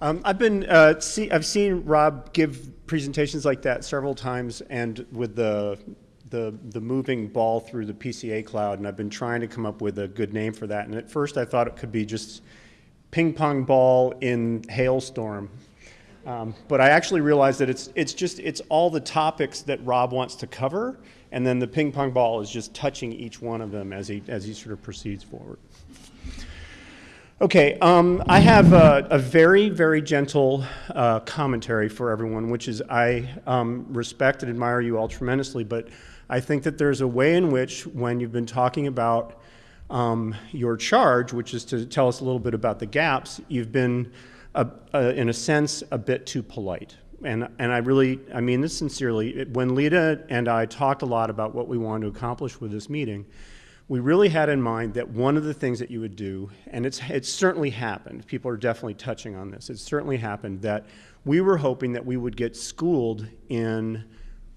Um, I've been, uh, see, I've seen Rob give presentations like that several times and with the, the, the moving ball through the PCA cloud, and I've been trying to come up with a good name for that. And at first I thought it could be just ping pong ball in hailstorm. Um, but I actually realized that it's, it's just, it's all the topics that Rob wants to cover, and then the ping pong ball is just touching each one of them as he, as he sort of proceeds forward. Okay, um, I have a, a, very, very gentle uh, commentary for everyone, which is I um, respect and admire you all tremendously, but I think that there's a way in which, when you've been talking about um, your charge, which is to tell us a little bit about the gaps, you've been, a, a, in a sense, a bit too polite. And, and I really, I mean this sincerely, when Lita and I talked a lot about what we wanted to accomplish with this meeting, we really had in mind that one of the things that you would do, and it's, it's certainly happened, people are definitely touching on this, it's certainly happened that we were hoping that we would get schooled in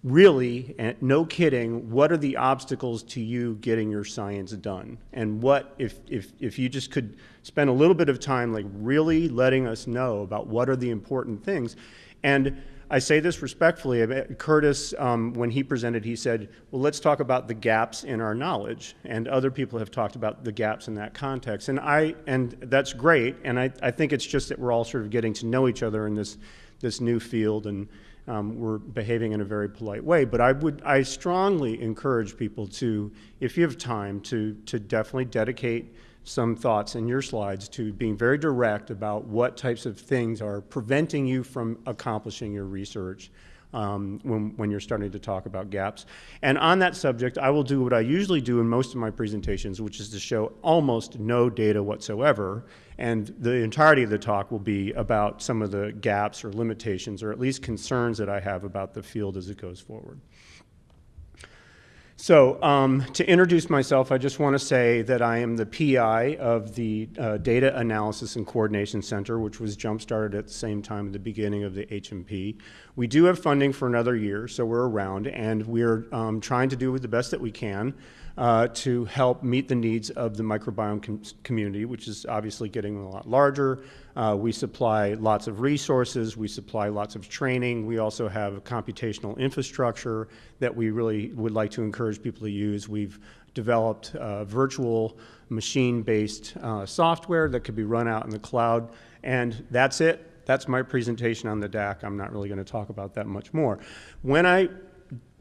really, and no kidding, what are the obstacles to you getting your science done? And what, if, if, if you just could spend a little bit of time like really letting us know about what are the important things. And I say this respectfully. Curtis, um, when he presented, he said, well, let's talk about the gaps in our knowledge. And other people have talked about the gaps in that context. And, I, and that's great. And I, I think it's just that we're all sort of getting to know each other in this, this new field. And um, we're behaving in a very polite way. But I would, I strongly encourage people to, if you have time, to, to definitely dedicate some thoughts in your slides to being very direct about what types of things are preventing you from accomplishing your research um, when, when you're starting to talk about gaps. And on that subject, I will do what I usually do in most of my presentations, which is to show almost no data whatsoever. And the entirety of the talk will be about some of the gaps or limitations, or at least concerns that I have about the field as it goes forward. So um, to introduce myself, I just want to say that I am the PI of the uh, Data Analysis and Coordination Center, which was jump-started at the same time at the beginning of the HMP. We do have funding for another year, so we're around, and we're um, trying to do the best that we can uh, to help meet the needs of the microbiome com community, which is obviously getting a lot larger. Uh, we supply lots of resources, we supply lots of training, we also have computational infrastructure that we really would like to encourage people to use. We've developed uh, virtual machine-based uh, software that could be run out in the cloud, and that's it. That's my presentation on the DAC. I'm not really going to talk about that much more. When I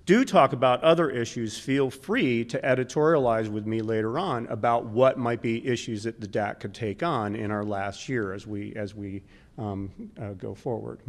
do talk about other issues, feel free to editorialize with me later on about what might be issues that the DAC could take on in our last year as we, as we um, uh, go forward.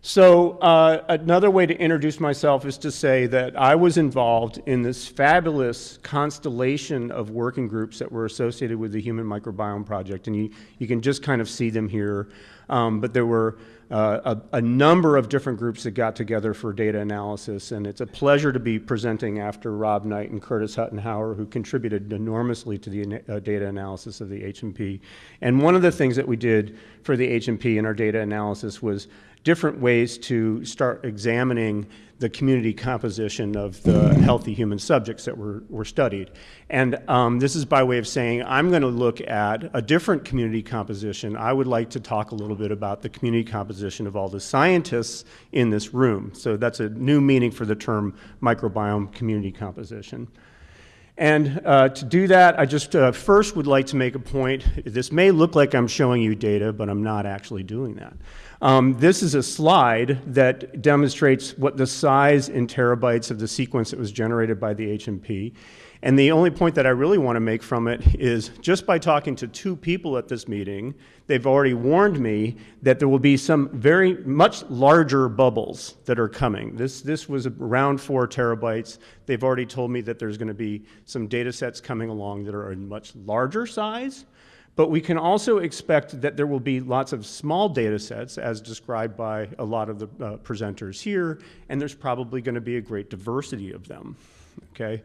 So uh, another way to introduce myself is to say that I was involved in this fabulous constellation of working groups that were associated with the Human Microbiome Project, and you, you can just kind of see them here. Um, but there were uh, a, a, number of different groups that got together for data analysis, and it's a pleasure to be presenting after Rob Knight and Curtis Huttenhower, who contributed enormously to the uh, data analysis of the HMP. And one of the things that we did for the HMP in our data analysis was different ways to start examining the community composition of the healthy human subjects that were, were studied. And um, this is by way of saying I'm going to look at a different community composition. I would like to talk a little bit about the community composition of all the scientists in this room. So that's a new meaning for the term microbiome community composition. And uh, to do that, I just uh, first would like to make a point. This may look like I'm showing you data, but I'm not actually doing that. Um, this is a slide that demonstrates what the size in terabytes of the sequence that was generated by the HMP. And the only point that I really want to make from it is just by talking to two people at this meeting, they've already warned me that there will be some very much larger bubbles that are coming. This, this was around four terabytes. They've already told me that there's going to be some data sets coming along that are a much larger size. But we can also expect that there will be lots of small data sets as described by a lot of the uh, presenters here, and there's probably going to be a great diversity of them, okay?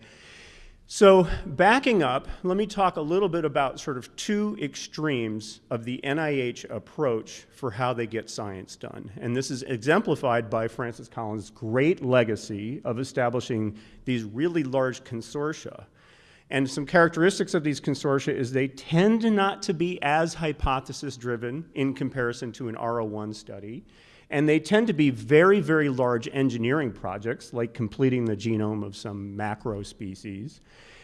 So backing up, let me talk a little bit about sort of two extremes of the NIH approach for how they get science done. And this is exemplified by Francis Collins' great legacy of establishing these really large consortia And some characteristics of these consortia is they tend not to be as hypothesis driven in comparison to an R01 study. And they tend to be very, very large engineering projects, like completing the genome of some macro species.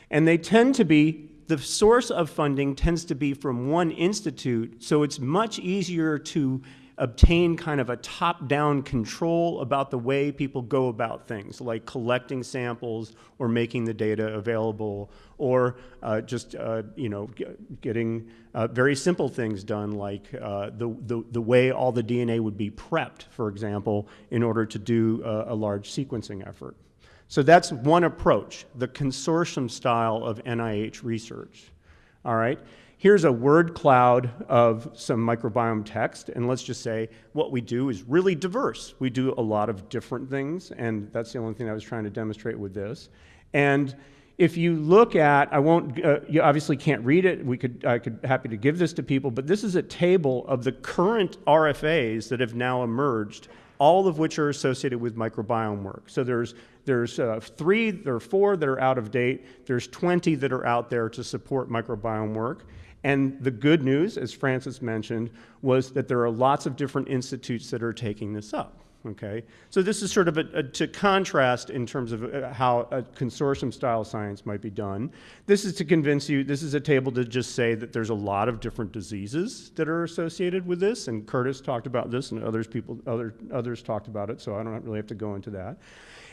And they tend to be, the source of funding tends to be from one institute, so it's much easier to obtain kind of a top-down control about the way people go about things, like collecting samples or making the data available, or uh, just uh, you know getting uh, very simple things done, like uh, the, the the way all the DNA would be prepped, for example, in order to do a, a large sequencing effort. So that's one approach, the consortium style of NIH research. All right. Here's a word cloud of some microbiome text, and let's just say what we do is really diverse. We do a lot of different things, and that's the only thing I was trying to demonstrate with this. And if you look at, I won't, uh, you obviously can't read it. We could, I could happy to give this to people, but this is a table of the current RFAs that have now emerged, all of which are associated with microbiome work. So there's there's uh, three, there are four that are out of date. There's 20 that are out there to support microbiome work. And the good news, as Francis mentioned, was that there are lots of different institutes that are taking this up. Okay, so this is sort of a, a, to contrast in terms of uh, how a consortium style science might be done. This is to convince you, this is a table to just say that there's a lot of different diseases that are associated with this, and Curtis talked about this and others people, other, others talked about it, so I don't really have to go into that.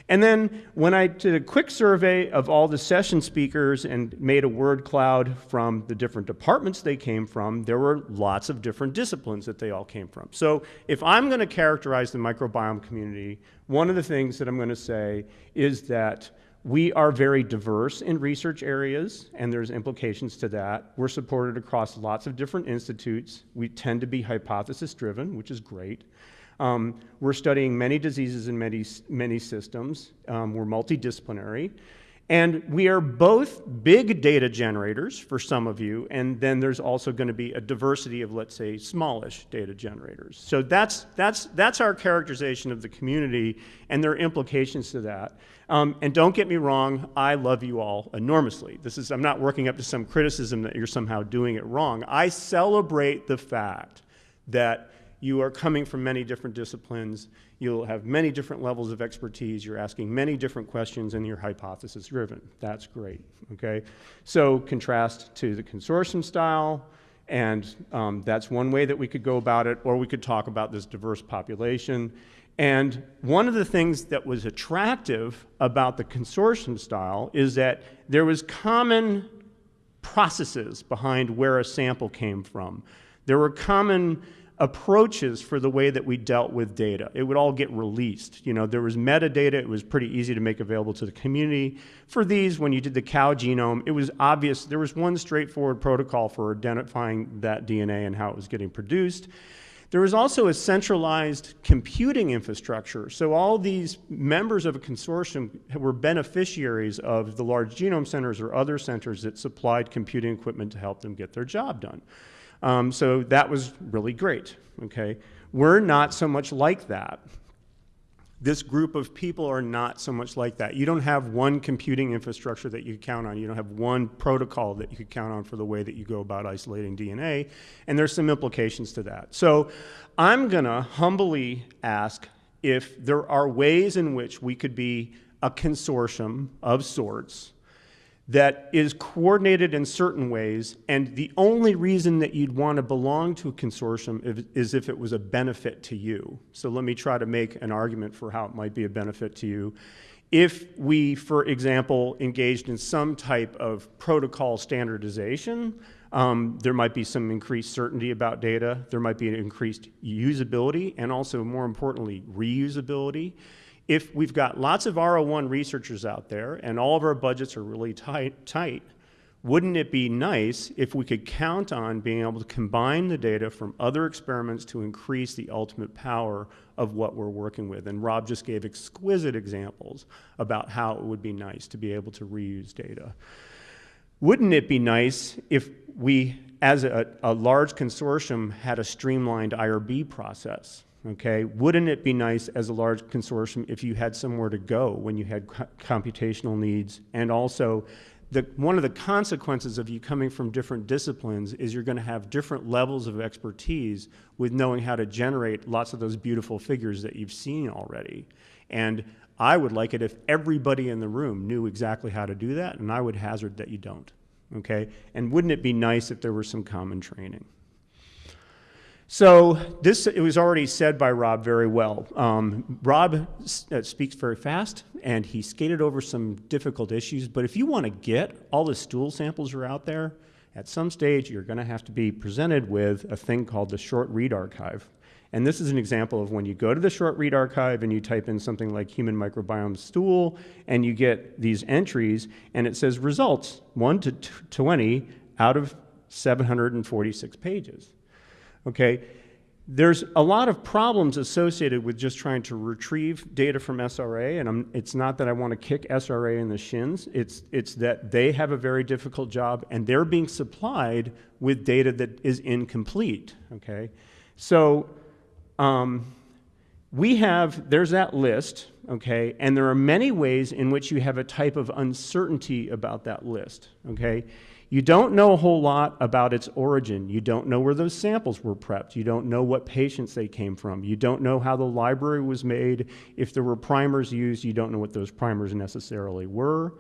And then when I did a quick survey of all the session speakers and made a word cloud from the different departments they came from, there were lots of different disciplines that they all came from. So if I'm going to characterize the microbiome community, one of the things that I'm going to say is that we are very diverse in research areas, and there's implications to that. We're supported across lots of different institutes. We tend to be hypothesis driven, which is great. Um, we're studying many diseases in many, many systems. Um, we're multidisciplinary. And we are both big data generators for some of you, and then there's also going to be a diversity of, let's say, smallish data generators. So that's, that's, that's our characterization of the community, and there are implications to that. Um, and don't get me wrong, I love you all enormously. This is, I'm not working up to some criticism that you're somehow doing it wrong. I celebrate the fact that you are coming from many different disciplines. You'll have many different levels of expertise. You're asking many different questions and you're hypothesis driven. That's great, okay? So contrast to the consortium style, and um, that's one way that we could go about it, or we could talk about this diverse population. And one of the things that was attractive about the consortium style is that there was common processes behind where a sample came from. There were common approaches for the way that we dealt with data. It would all get released. You know, there was metadata, it was pretty easy to make available to the community. For these, when you did the cow genome, it was obvious, there was one straightforward protocol for identifying that DNA and how it was getting produced. There was also a centralized computing infrastructure. So all these members of a consortium were beneficiaries of the large genome centers or other centers that supplied computing equipment to help them get their job done. Um, so that was really great, okay? We're not so much like that. This group of people are not so much like that. You don't have one computing infrastructure that you count on. You don't have one protocol that you could count on for the way that you go about isolating DNA, and there's some implications to that. So I'm gonna humbly ask if there are ways in which we could be a consortium of sorts that is coordinated in certain ways, and the only reason that you'd want to belong to a consortium is if it was a benefit to you. So let me try to make an argument for how it might be a benefit to you. If we, for example, engaged in some type of protocol standardization, um, there might be some increased certainty about data, there might be an increased usability, and also, more importantly, reusability if we've got lots of R01 researchers out there and all of our budgets are really tight, tight, wouldn't it be nice if we could count on being able to combine the data from other experiments to increase the ultimate power of what we're working with? And Rob just gave exquisite examples about how it would be nice to be able to reuse data. Wouldn't it be nice if we, as a, a large consortium, had a streamlined IRB process? Okay, wouldn't it be nice as a large consortium if you had somewhere to go when you had computational needs and also the, one of the consequences of you coming from different disciplines is you're going to have different levels of expertise with knowing how to generate lots of those beautiful figures that you've seen already. And I would like it if everybody in the room knew exactly how to do that, and I would hazard that you don't. Okay? And wouldn't it be nice if there were some common training? So this it was already said by Rob very well. Um, Rob uh, speaks very fast, and he skated over some difficult issues. But if you want to get all the stool samples are out there, at some stage you're going to have to be presented with a thing called the short read archive. And this is an example of when you go to the short read archive and you type in something like human microbiome stool, and you get these entries, and it says results 1 to 20 out of 746 pages. Okay, there's a lot of problems associated with just trying to retrieve data from SRA, and I'm, it's not that I want to kick SRA in the shins. It's, it's that they have a very difficult job, and they're being supplied with data that is incomplete. Okay, so um, we have there's that list. Okay, and there are many ways in which you have a type of uncertainty about that list. Okay. You don't know a whole lot about its origin. You don't know where those samples were prepped. You don't know what patients they came from. You don't know how the library was made. If there were primers used, you don't know what those primers necessarily were.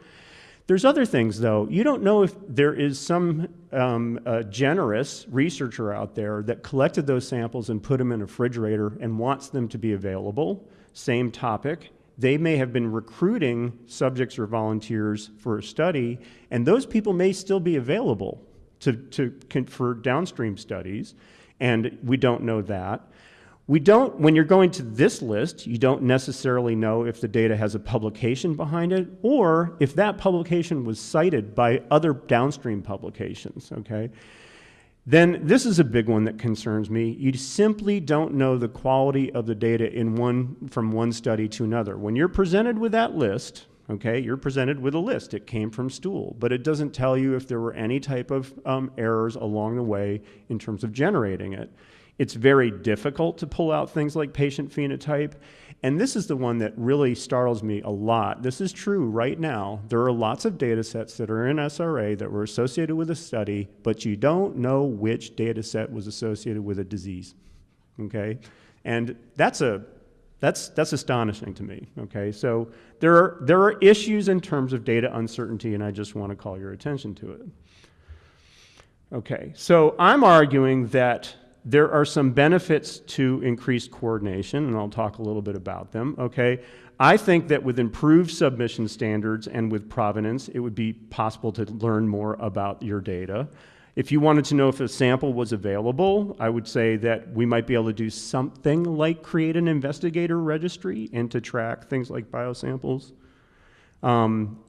There's other things, though. You don't know if there is some um, uh, generous researcher out there that collected those samples and put them in a refrigerator and wants them to be available. Same topic they may have been recruiting subjects or volunteers for a study, and those people may still be available to, to, for downstream studies, and we don't know that. We don't, when you're going to this list, you don't necessarily know if the data has a publication behind it or if that publication was cited by other downstream publications, okay? Then this is a big one that concerns me. You simply don't know the quality of the data in one, from one study to another. When you're presented with that list, okay, you're presented with a list. It came from stool, but it doesn't tell you if there were any type of um, errors along the way in terms of generating it. It's very difficult to pull out things like patient phenotype. And this is the one that really startles me a lot. This is true right now. There are lots of data sets that are in SRA that were associated with a study, but you don't know which data set was associated with a disease. Okay? And that's a that's, that's astonishing to me, okay? So there are, there are issues in terms of data uncertainty, and I just want to call your attention to it. Okay, so I'm arguing that there are some benefits to increased coordination, and I'll talk a little bit about them, okay? I think that with improved submission standards and with provenance, it would be possible to learn more about your data. If you wanted to know if a sample was available, I would say that we might be able to do something like create an investigator registry and to track things like biosamples. Um,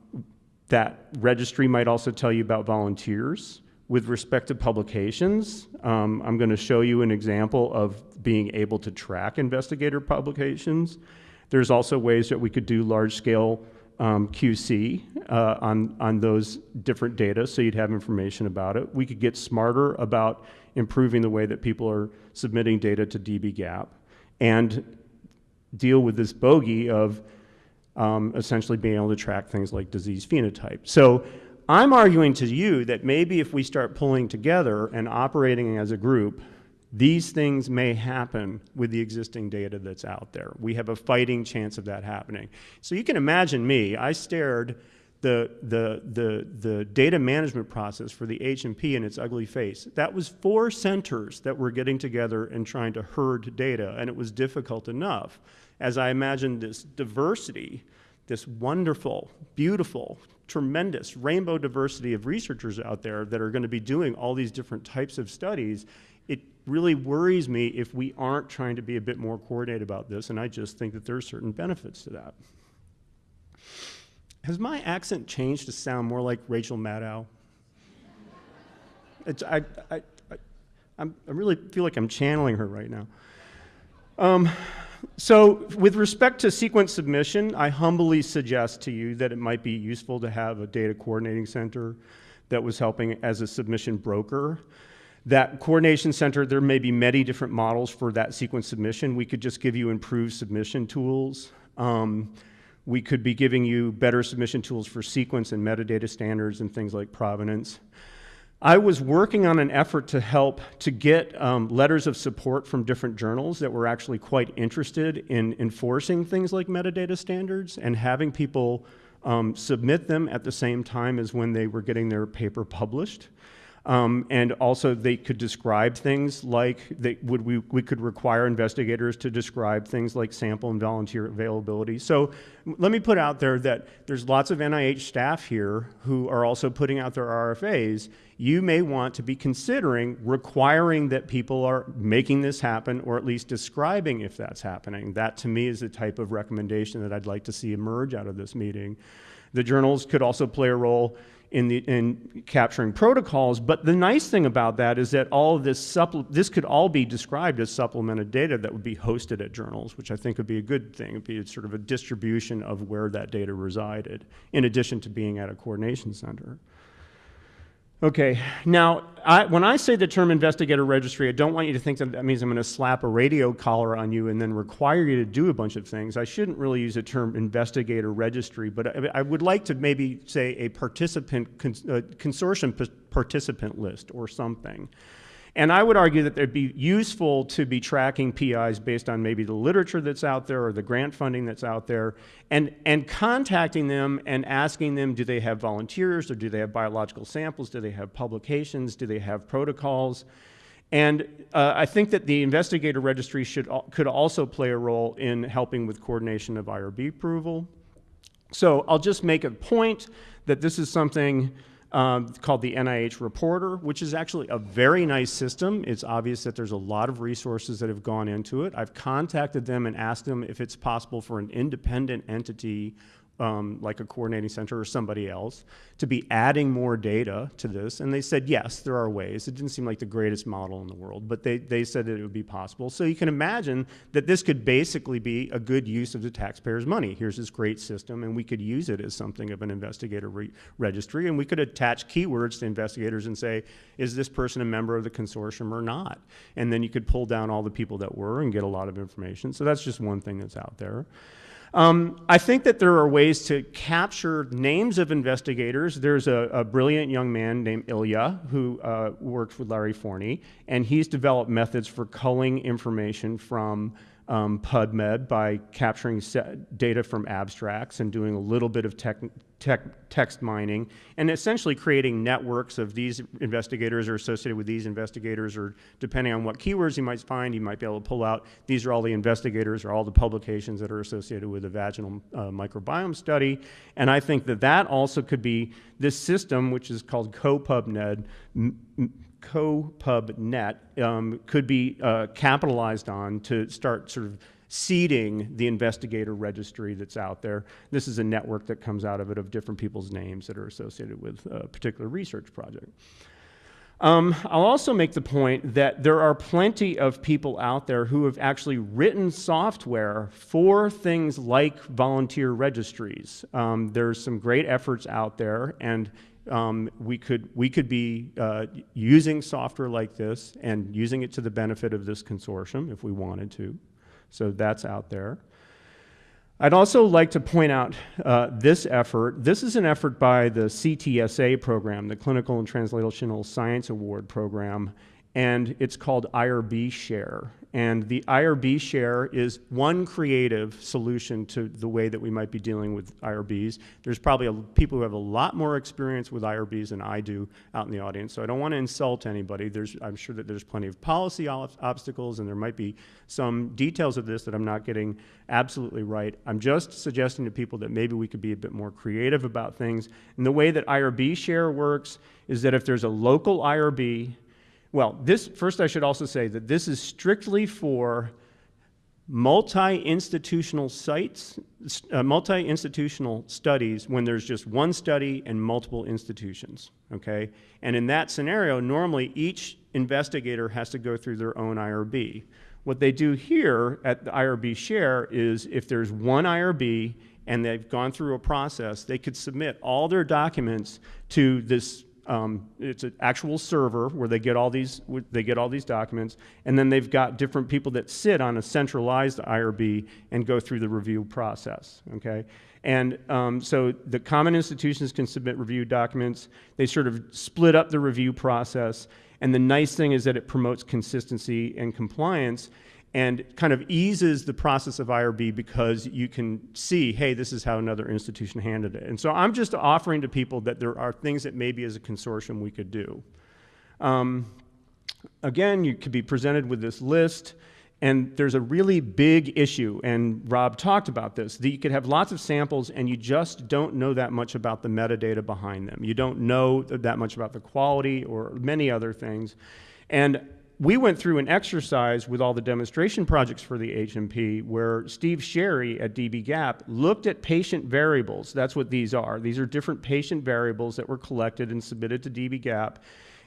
that registry might also tell you about volunteers. With respect to publications, um, I'm going to show you an example of being able to track investigator publications. There's also ways that we could do large-scale um, QC uh, on, on those different data so you'd have information about it. We could get smarter about improving the way that people are submitting data to dbGaP and deal with this bogey of um, essentially being able to track things like disease phenotype. So I'm arguing to you that maybe if we start pulling together and operating as a group, these things may happen with the existing data that's out there. We have a fighting chance of that happening. So you can imagine me, I stared the, the, the, the data management process for the HMP in its ugly face. That was four centers that were getting together and trying to herd data, and it was difficult enough. As I imagined this diversity, this wonderful, beautiful, tremendous rainbow diversity of researchers out there that are going to be doing all these different types of studies, it really worries me if we aren't trying to be a bit more coordinated about this, and I just think that there are certain benefits to that. Has my accent changed to sound more like Rachel Maddow? I, I, I, I really feel like I'm channeling her right now. Um, so with respect to sequence submission, I humbly suggest to you that it might be useful to have a data coordinating center that was helping as a submission broker. That coordination center, there may be many different models for that sequence submission. We could just give you improved submission tools. Um, We could be giving you better submission tools for sequence and metadata standards and things like provenance. I was working on an effort to help to get um, letters of support from different journals that were actually quite interested in enforcing things like metadata standards and having people um, submit them at the same time as when they were getting their paper published. Um, and also they could describe things like, they would, we, we could require investigators to describe things like sample and volunteer availability. So let me put out there that there's lots of NIH staff here who are also putting out their RFAs. You may want to be considering requiring that people are making this happen or at least describing if that's happening. That to me is the type of recommendation that I'd like to see emerge out of this meeting. The journals could also play a role in, the, in capturing protocols. But the nice thing about that is that all this, this could all be described as supplemented data that would be hosted at journals, which I think would be a good thing. It would be sort of a distribution of where that data resided, in addition to being at a coordination center. Okay, now, I, when I say the term investigator registry, I don't want you to think that that means I'm going to slap a radio collar on you and then require you to do a bunch of things. I shouldn't really use the term investigator registry, but I, I would like to maybe say a participant, uh, consortium participant list or something. And I would argue that it'd be useful to be tracking PIs based on maybe the literature that's out there or the grant funding that's out there and, and contacting them and asking them, do they have volunteers or do they have biological samples? Do they have publications? Do they have protocols? And uh, I think that the investigator registry should, could also play a role in helping with coordination of IRB approval. So I'll just make a point that this is something um, called the NIH Reporter, which is actually a very nice system. It's obvious that there's a lot of resources that have gone into it. I've contacted them and asked them if it's possible for an independent entity um, like a coordinating center or somebody else, to be adding more data to this. And they said, yes, there are ways. It didn't seem like the greatest model in the world, but they, they said that it would be possible. So you can imagine that this could basically be a good use of the taxpayers' money. Here's this great system, and we could use it as something of an investigator re registry, and we could attach keywords to investigators and say, is this person a member of the consortium or not? And then you could pull down all the people that were and get a lot of information. So that's just one thing that's out there. Um, I think that there are ways to capture names of investigators. There's a, a brilliant young man named Ilya who uh, works with Larry Forney, and he's developed methods for culling information from um, PubMed by capturing data from abstracts and doing a little bit of tech, tech, text mining and essentially creating networks of these investigators are associated with these investigators or depending on what keywords you might find, you might be able to pull out these are all the investigators or all the publications that are associated with the vaginal uh, microbiome study. And I think that that also could be this system, which is called CoPubNet, CoPubNet um, could be uh, capitalized on to start sort of seeding the investigator registry that's out there. This is a network that comes out of it of different people's names that are associated with a particular research project. Um, I'll also make the point that there are plenty of people out there who have actually written software for things like volunteer registries. Um, there's some great efforts out there, and um, we, could, we could be uh, using software like this and using it to the benefit of this consortium if we wanted to. So that's out there. I'd also like to point out uh, this effort. This is an effort by the CTSA program, the Clinical and Translational Science Award program, and it's called IRB Share. And the IRB share is one creative solution to the way that we might be dealing with IRBs. There's probably a, people who have a lot more experience with IRBs than I do out in the audience, so I don't want to insult anybody. There's, I'm sure that there's plenty of policy obstacles, and there might be some details of this that I'm not getting absolutely right. I'm just suggesting to people that maybe we could be a bit more creative about things. And the way that IRB share works is that if there's a local IRB well, this, first I should also say that this is strictly for multi-institutional sites, uh, multi-institutional studies when there's just one study and multiple institutions, okay? And in that scenario, normally each investigator has to go through their own IRB. What they do here at the IRB share is if there's one IRB and they've gone through a process, they could submit all their documents to this um, it's an actual server where they get all these they get all these documents, and then they've got different people that sit on a centralized IRB and go through the review process. Okay, and um, so the common institutions can submit review documents. They sort of split up the review process, and the nice thing is that it promotes consistency and compliance and kind of eases the process of IRB because you can see, hey, this is how another institution handled it. And so I'm just offering to people that there are things that maybe as a consortium we could do. Um, again, you could be presented with this list. And there's a really big issue, and Rob talked about this, that you could have lots of samples and you just don't know that much about the metadata behind them. You don't know that much about the quality or many other things. And we went through an exercise with all the demonstration projects for the HMP where Steve Sherry at dbGaP looked at patient variables. That's what these are. These are different patient variables that were collected and submitted to dbGaP.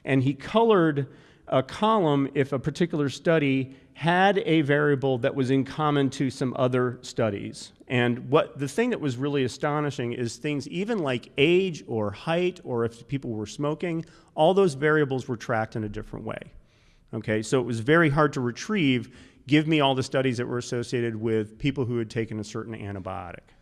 And he colored a column if a particular study had a variable that was in common to some other studies. And what the thing that was really astonishing is things even like age or height or if people were smoking, all those variables were tracked in a different way. Okay, so it was very hard to retrieve. Give me all the studies that were associated with people who had taken a certain antibiotic.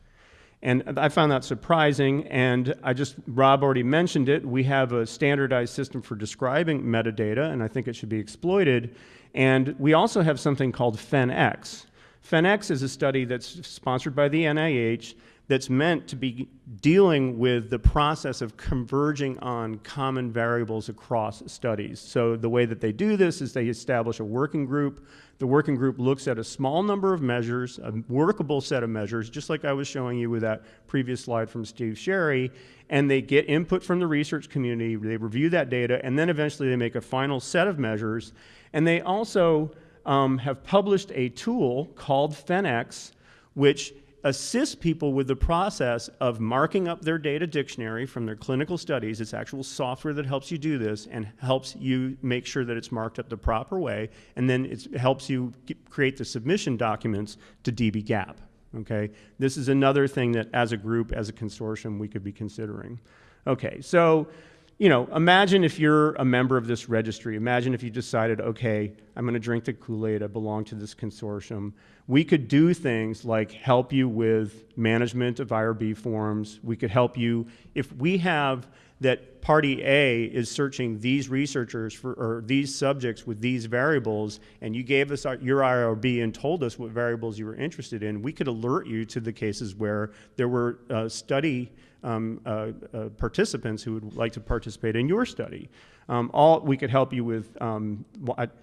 And I found that surprising, and I just, Rob already mentioned it. We have a standardized system for describing metadata, and I think it should be exploited. And we also have something called PhenX. PhenX is a study that's sponsored by the NIH that's meant to be dealing with the process of converging on common variables across studies. So the way that they do this is they establish a working group. The working group looks at a small number of measures, a workable set of measures, just like I was showing you with that previous slide from Steve Sherry, and they get input from the research community, they review that data, and then eventually they make a final set of measures. And they also um, have published a tool called PhenX, which assist people with the process of marking up their data dictionary from their clinical studies. It's actual software that helps you do this and helps you make sure that it's marked up the proper way, and then it helps you get, create the submission documents to dbGaP. Okay, this is another thing that as a group, as a consortium, we could be considering. Okay, so you know, imagine if you're a member of this registry. Imagine if you decided, okay, I'm going to drink the Kool-Aid. I belong to this consortium. We could do things like help you with management of IRB forms. We could help you if we have that party A is searching these researchers for, or these subjects with these variables, and you gave us our, your IRB and told us what variables you were interested in, we could alert you to the cases where there were uh, study um, uh, uh, participants who would like to participate in your study. Um, all, we could help you with, um,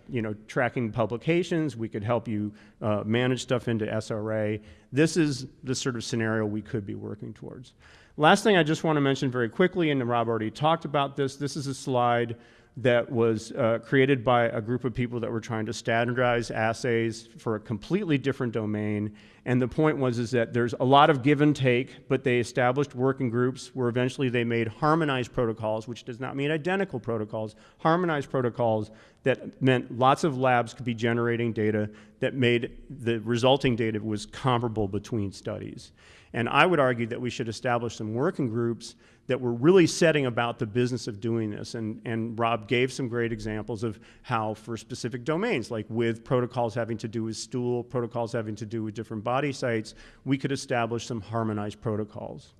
you know, tracking publications. We could help you uh, manage stuff into SRA. This is the sort of scenario we could be working towards. Last thing I just want to mention very quickly, and Rob already talked about this, this is a slide that was uh, created by a group of people that were trying to standardize assays for a completely different domain. And the point was is that there's a lot of give and take, but they established working groups where eventually they made harmonized protocols, which does not mean identical protocols, harmonized protocols that meant lots of labs could be generating data that made the resulting data was comparable between studies. And I would argue that we should establish some working groups that were really setting about the business of doing this. And, and Rob gave some great examples of how for specific domains, like with protocols having to do with stool, protocols having to do with different body sites, we could establish some harmonized protocols.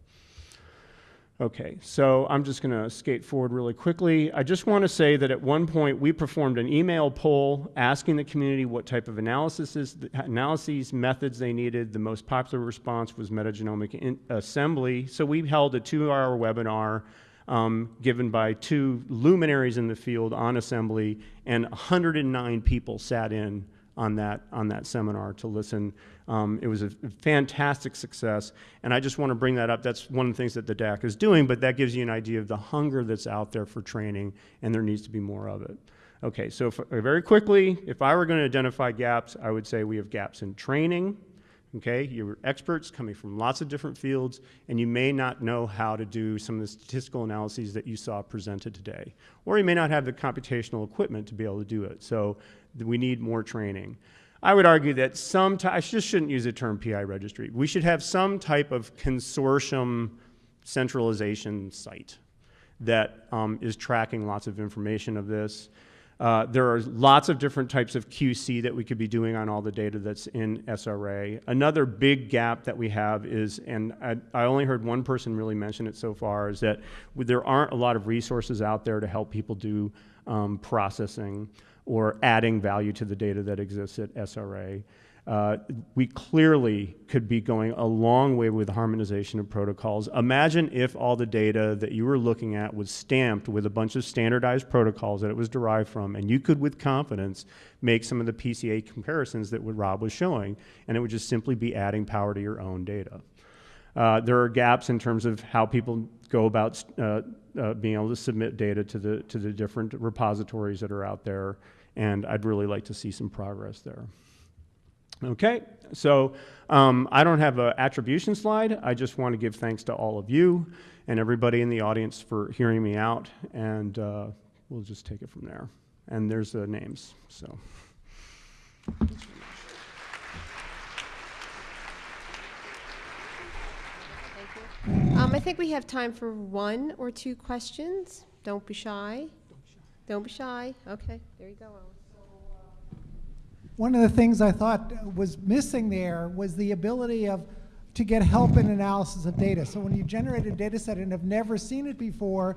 Okay, so I'm just going to skate forward really quickly. I just want to say that at one point we performed an email poll asking the community what type of analysis, analyses methods they needed. The most popular response was metagenomic assembly. So we held a two-hour webinar um, given by two luminaries in the field on assembly, and 109 people sat in on that, on that seminar to listen. Um, it was a fantastic success, and I just want to bring that up. That's one of the things that the DAC is doing, but that gives you an idea of the hunger that's out there for training, and there needs to be more of it. Okay, so if, very quickly, if I were going to identify gaps, I would say we have gaps in training, okay? You're experts coming from lots of different fields, and you may not know how to do some of the statistical analyses that you saw presented today. Or you may not have the computational equipment to be able to do it. So we need more training. I would argue that some, I just shouldn't use the term PI registry. We should have some type of consortium centralization site that um, is tracking lots of information of this. Uh, there are lots of different types of QC that we could be doing on all the data that's in SRA. Another big gap that we have is, and I, I only heard one person really mention it so far, is that there aren't a lot of resources out there to help people do um, processing or adding value to the data that exists at SRA. We clearly could be going a long way with harmonization of protocols. Imagine if all the data that you were looking at was stamped with a bunch of standardized protocols that it was derived from, and you could, with confidence, make some of the PCA comparisons that what Rob was showing, and it would just simply be adding power to your own data. Uh, there are gaps in terms of how people go about uh, uh, being able to submit data to the, to the different repositories that are out there, and I'd really like to see some progress there. Okay, so um, I don't have an attribution slide. I just want to give thanks to all of you and everybody in the audience for hearing me out, and uh, we'll just take it from there. And there's the names, so. Um, I think we have time for one or two questions. Don't be shy. Don't be shy. Okay, there you go, Owen. One of the things I thought was missing there was the ability of to get help in analysis of data. So when you generate a data set and have never seen it before,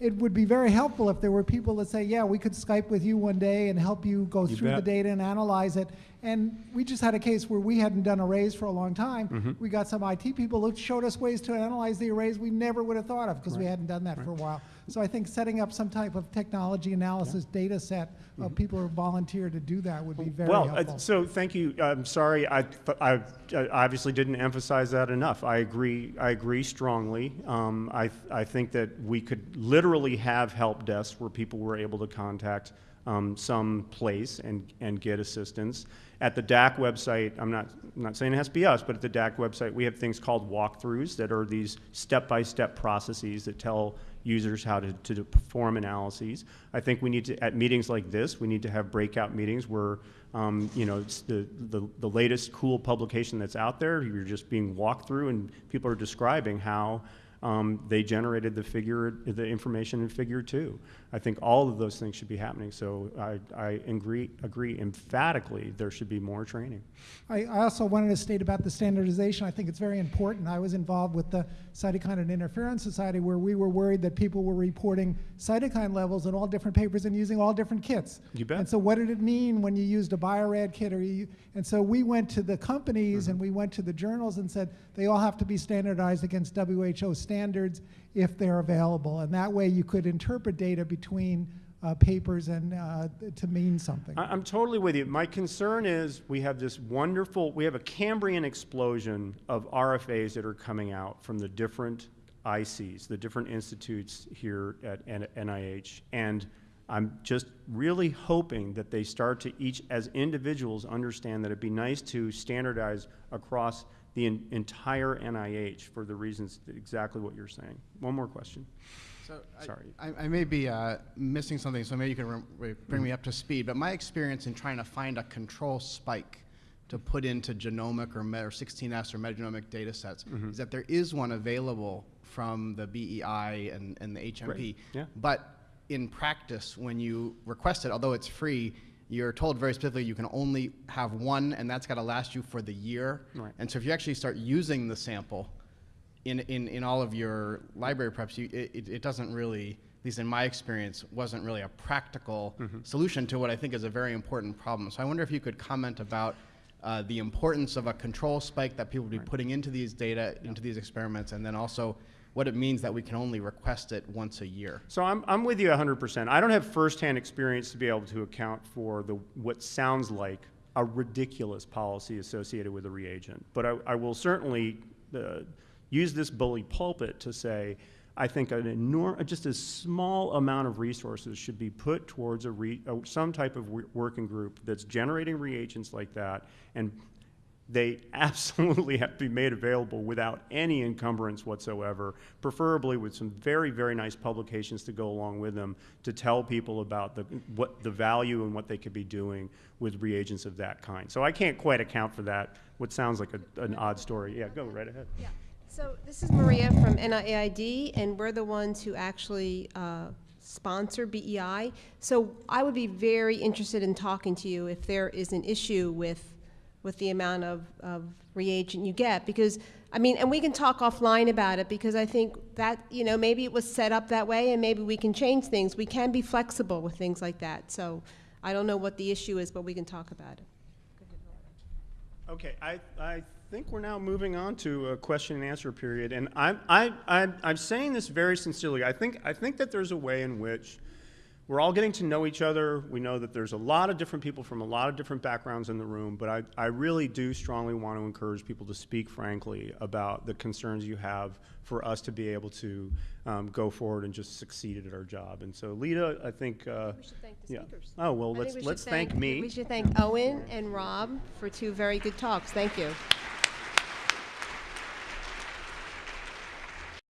it would be very helpful if there were people that say, yeah, we could Skype with you one day and help you go You through the data and analyze it. And we just had a case where we hadn't done arrays for a long time. Mm-hmm. We got some IT people who showed us ways to analyze the arrays we never would have thought of because we hadn't done that for a while. So I think setting up some type of technology analysis data set of people who volunteer to do that would be very well, helpful. uh, so thank you. I'm sorry, I, I, I obviously didn't emphasize that enough. I agree. I agree strongly. Um, I, I think that we could literally have help desks where people were able to contact um, some place and, and get assistance. At the DAC website, I'm not, I'm not saying it has to be us, but at the DAC website, we have things called walkthroughs that are these step-by-step processes that tell users how to, to perform analyses. I think we need to, at meetings like this, we need to have breakout meetings where, um, you know, it's the, the, the latest cool publication that's out there, you're just being walked through and people are describing how um, they generated the figure, the information in figure two. I think all of those things should be happening. So I, I agree, agree emphatically there should be more training. I, I also wanted to state about the standardization. I think it's very important. I was involved with the Cytokine and Interferon Society where we were worried that people were reporting cytokine levels in all different papers and using all different kits. You bet. And so what did it mean when you used a Biorad kit or you, and so we went to the companies Mm-hmm. and we went to the journals and said they all have to be standardized against WHO standards if they're available. And that way you could interpret data between uh, papers and uh, to mean something. I- I'm totally with you. My concern is we have this wonderful, we have a Cambrian explosion of RFAs that are coming out from the different ICs, the different institutes here at N- NIH. And I'm just really hoping that they start to each, as individuals, understand that it'd be nice to standardize across the en- entire NIH for the reasons, that- exactly what you're saying. One more question. So Sorry. I, I may be uh, missing something, so maybe you can bring me up to speed. But my experience in trying to find a control spike to put into genomic or, or 16S or metagenomic data sets Mm-hmm. is that there is one available from the BEI and, and the HMP. Great, yeah. But in practice, when you request it, although it's free, you're told very specifically you can only have one, and that's got to last you for the year. Right. And so if you actually start using the sample, in, in, in all of your library preps, you, it, it- it doesn't really, at least in my experience, wasn't really a practical solution to what I think is a very important problem. So I wonder if you could comment about uh, the importance of a control spike that people would be putting into these data, into these experiments, and then also what it means that we can only request it once a year. So I'm, I'm with you 100%. I don't have firsthand experience to be able to account for the, what sounds like a ridiculous policy associated with a reagent. But I, I will certainly uh, use this bully pulpit to say, I think an enorm, just a small amount of resources should be put towards a re, uh, some type of wo- working group that's generating reagents like that and they absolutely have to be made available without any encumbrance whatsoever, preferably with some very, very nice publications to go along with them to tell people about the, what, the value and what they could be doing with reagents of that kind. So I can't quite account for that, what sounds like a, an odd story. Yeah, go right ahead. Yeah. So this is Maria from NIAID, and we're the ones who actually uh, sponsor BEI. So I would be very interested in talking to you if there is an issue with, with the amount of, of reagent you get, because, I mean, and we can talk offline about it, because I think that, you know, maybe it was set up that way, and maybe we can change things. We can be flexible with things like that. So I don't know what the issue is, but we can talk about it. Okay, I, I think we're now moving on to a question and answer period, and I'm, I, I'm, I'm saying this very sincerely. I think, I think that there's a way in which we're all getting to know each other. We know that there's a lot of different people from a lot of different backgrounds in the room, but I, I really do strongly want to encourage people to speak frankly about the concerns you have for us to be able to um, go forward and just succeed at our job. And so, Lita, I think. Uh, We should thank the yeah. Oh well, I let's we let's thank me. We should thank Owen and Rob for two very good talks. Thank you.